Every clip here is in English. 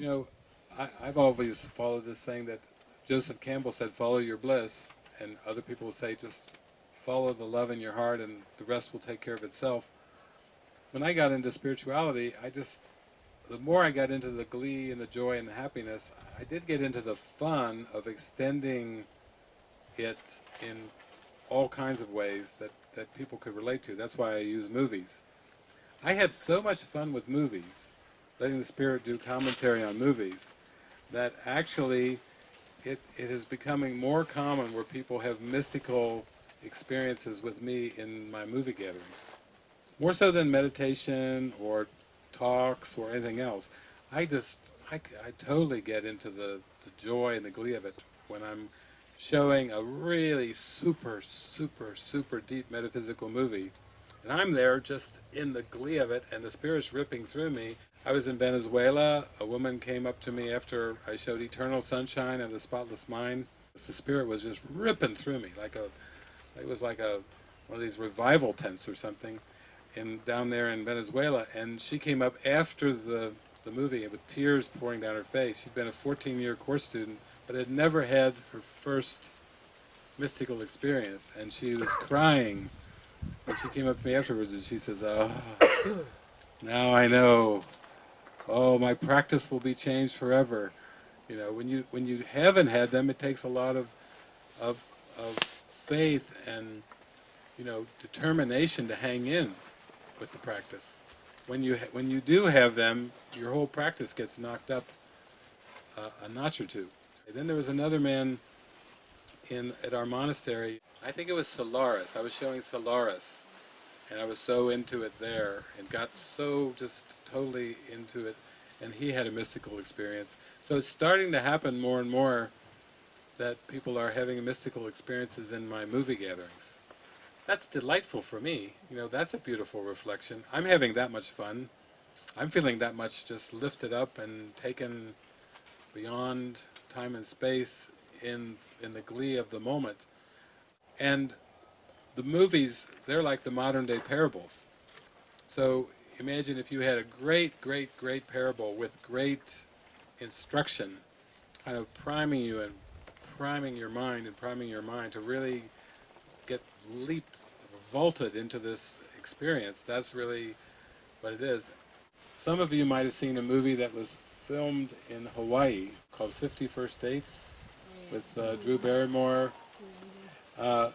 You know, I, I've always followed this thing that Joseph Campbell said, follow your bliss, and other people say just follow the love in your heart and the rest will take care of itself. When I got into spirituality, I just, the more I got into the glee and the joy and the happiness, I did get into the fun of extending it in all kinds of ways that, that people could relate to. That's why I use movies. I had so much fun with movies, letting the Spirit do commentary on movies, that actually it, it is becoming more common where people have mystical experiences with me in my movie gatherings. More so than meditation or talks or anything else. I just, I, I totally get into the, the joy and the glee of it when I'm showing a really super, super, super deep metaphysical movie. And I'm there just in the glee of it and the spirit's ripping through me. I was in Venezuela, a woman came up to me after I showed Eternal Sunshine and the Spotless Mind. The spirit was just ripping through me like a, it was like a, one of these revival tents or something in down there in Venezuela. And she came up after the, the movie with tears pouring down her face. She'd been a 14-year course student but had never had her first mystical experience. And she was crying and she came up to me afterwards and she says, oh, now I know. Oh, my practice will be changed forever. You know, when you when you haven't had them, it takes a lot of of of faith and you know determination to hang in with the practice. When you when you do have them, your whole practice gets knocked up a notch or two. And then there was another man in at our monastery. I think it was Solaris. I was showing Solaris, and I was so into it there, and got so just totally into it. And he had a mystical experience. So it's starting to happen more and more that people are having mystical experiences in my movie gatherings. That's delightful for me. You know, that's a beautiful reflection. I'm having that much fun. I'm feeling that much just lifted up and taken beyond time and space in, in the glee of the moment. And the movies, they're like the modern day parables. So imagine if you had a great, great, great parable with great instruction, kind of priming you and priming your mind and priming your mind to really get leaped, vaulted into this experience. That's really what it is. Some of you might have seen a movie that was filmed in Hawaii called 50 First Dates with uh, Drew Barrymore. Uh,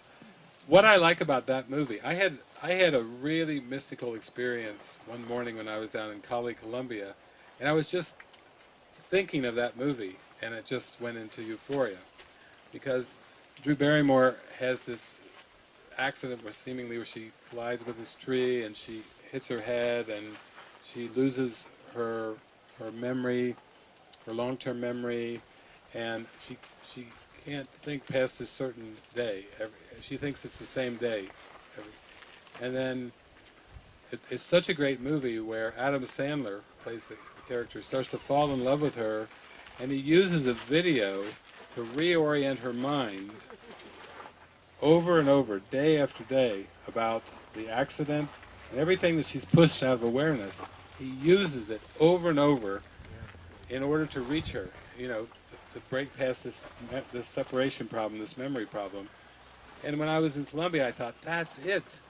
what I like about that movie, I had I had a really mystical experience one morning when I was down in Cali, Colombia, and I was just thinking of that movie, and it just went into euphoria, because Drew Barrymore has this accident where seemingly where she collides with this tree and she hits her head and she loses her her memory, her long-term memory, and she she can't think past a certain day. Every, she thinks it's the same day. Every, and then it, it's such a great movie where Adam Sandler plays the character, starts to fall in love with her, and he uses a video to reorient her mind over and over, day after day, about the accident and everything that she's pushed out of awareness he uses it over and over in order to reach her, you know, to, break past this, this separation problem, this memory problem. And when I was in Colombia, I thought, that's it.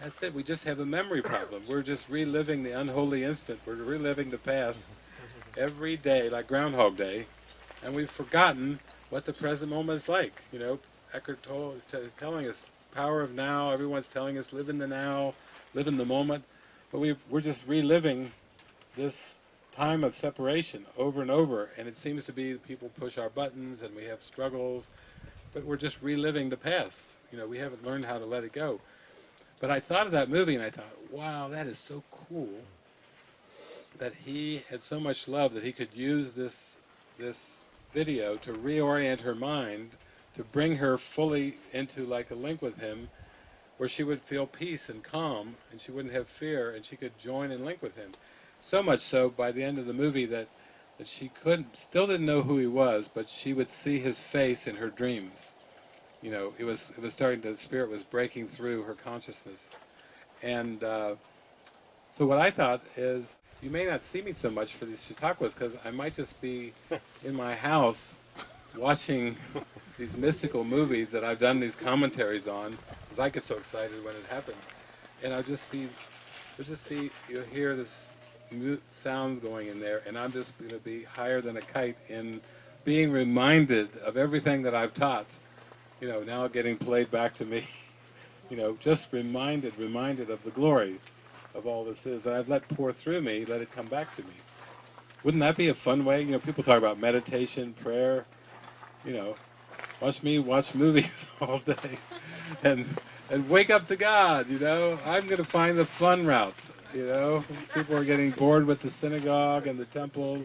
That's it. We just have a memory problem. We're just reliving the unholy instant. We're reliving the past every day, like Groundhog Day. And we've forgotten what the present moment is like. You know, Eckhart Tolle is, is telling us, power of now. Everyone's telling us, live in the now, live in the moment. But we we're just reliving this time of separation over and over, and it seems to be people push our buttons and we have struggles, but we're just reliving the past. You know, we haven't learned how to let it go. But I thought of that movie and I thought, wow, that is so cool that he had so much love that he could use this this video to reorient her mind, to bring her fully into like a link with him, where she would feel peace and calm, and she wouldn't have fear, and she could join and link with him. So much so, by the end of the movie, that, that she couldn't, still didn't know who he was, but she would see his face in her dreams. You know, it was, it was starting to, the spirit was breaking through her consciousness. And uh, so what I thought is, you may not see me so much for these Chautauquas because I might just be in my house watching these mystical movies that I've done these commentaries on because I get so excited when it happens. And I'll just be, you'll just see, you'll hear this mu- sound going in there and I'm just going to be higher than a kite in being reminded of everything that I've taught, you know, now getting played back to me. you know, just reminded, reminded of the glory of all this is that I've let pour through me, let it come back to me. Wouldn't that be a fun way? You know, people talk about meditation, prayer, you know, watch me watch movies all day and and wake up to God, you know. I'm going to find the fun route, you know. People are getting bored with the synagogue and the temples,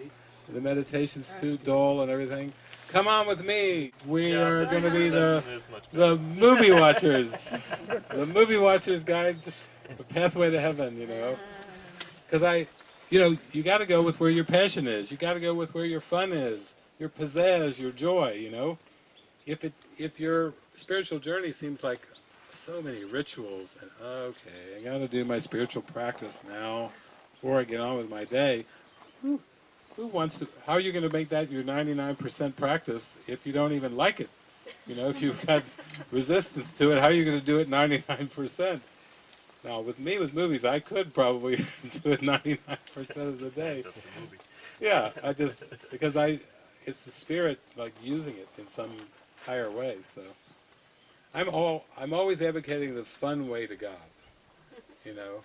the meditation's too dull and everything. Come on with me. We Yeah, are going to be the meditation is much better. the movie watchers, the movie watchers guide, the pathway to heaven. You know, because I, you know, you got to go with where your passion is. You got to go with where your fun is, your pizzazz, your joy. You know, if it if your spiritual journey seems like so many rituals and okay, I got to do my spiritual practice now before I get on with my day. Who, who wants to? How are you going to make that your 99% practice if you don't even like it? You know, if you've got resistance to it, how are you going to do it 99%? Now, with me, with movies, I could probably do it 99% of the day. Just a movie. Yeah, I just, because I, it's the spirit, like, using it in some higher way, so. I'm all, I'm always advocating the fun way to God, you know.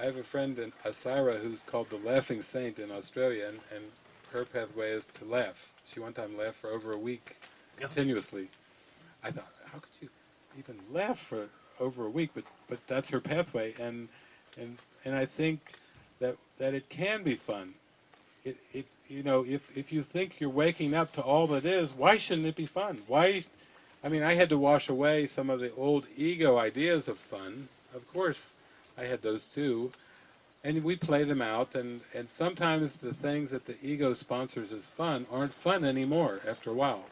I have a friend in uh, Asira who's called the Laughing Saint in Australia, and, and her pathway is to laugh. She one time laughed for over a week continuously. I thought, how could you even laugh for over a week? But but that's her pathway, and and and I think that that it can be fun. It it you know if if you think you're waking up to all that is, why shouldn't it be fun? Why? I mean, I had to wash away some of the old ego ideas of fun. Of course, I had those too. And we play them out, and, and sometimes the things that the ego sponsors as fun aren't fun anymore after a while.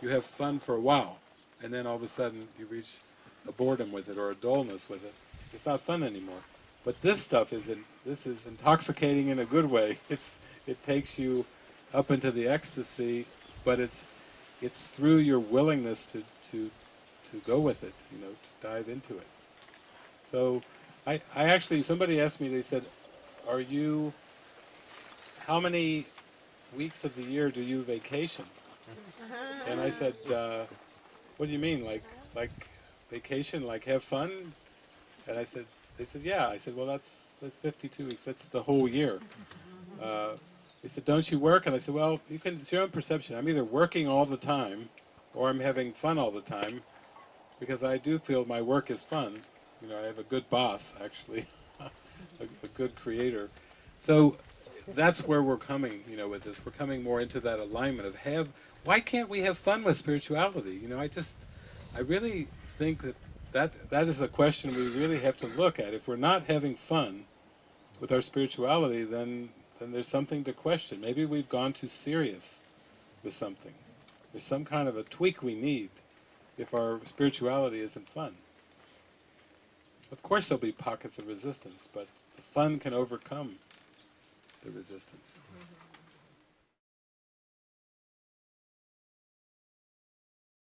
You have fun for a while, and then all of a sudden you reach a boredom with it or a dullness with it. It's not fun anymore. But this stuff is in, this is intoxicating in a good way. It's it takes you up into the ecstasy, but it's it's through your willingness to to to go with it, you know, to dive into it. So I I actually somebody asked me they said, "Are you how many weeks of the year do you vacation?" And I said, uh, "What do you mean like like vacation like have fun?" And I said they said, "Yeah." I said, "Well, that's that's 52 weeks. That's the whole year." Uh, they said, "Don't you work?" And I said, "Well, you can. It's your own perception. I'm either working all the time, or I'm having fun all the time, because I do feel my work is fun. You know, I have a good boss, actually, a, a good creator. So that's where we're coming. You know, with this, we're coming more into that alignment of have. Why can't we have fun with spirituality? You know, I just, I really think that that that is a question we really have to look at. If we're not having fun with our spirituality, then then there's something to question. Maybe we've gone too serious with something. There's some kind of a tweak we need if our spirituality isn't fun. Of course there'll be pockets of resistance, but the fun can overcome the resistance. Mm-hmm.